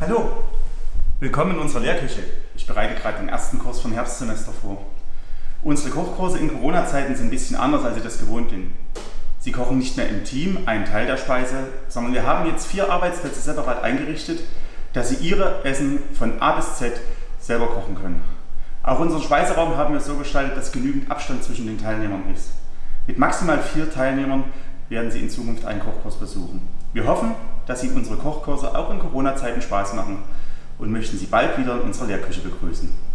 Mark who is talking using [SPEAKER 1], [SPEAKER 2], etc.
[SPEAKER 1] Hallo, willkommen in unserer Lehrküche. Ich bereite gerade den ersten Kurs vom Herbstsemester vor. Unsere Kochkurse in Corona-Zeiten sind ein bisschen anders, als ich das gewohnt bin. Sie kochen nicht mehr im Team einen Teil der Speise, sondern wir haben jetzt vier Arbeitsplätze separat eingerichtet, dass Sie Ihre Essen von A bis Z selber kochen können. Auch unseren Speiseraum haben wir so gestaltet, dass genügend Abstand zwischen den Teilnehmern ist. Mit maximal vier Teilnehmern werden Sie in Zukunft einen Kochkurs besuchen. Wir hoffen, dass Ihnen unsere Kochkurse auch in Corona-Zeiten Spaß machen und möchten Sie bald wieder in unserer Lehrküche begrüßen.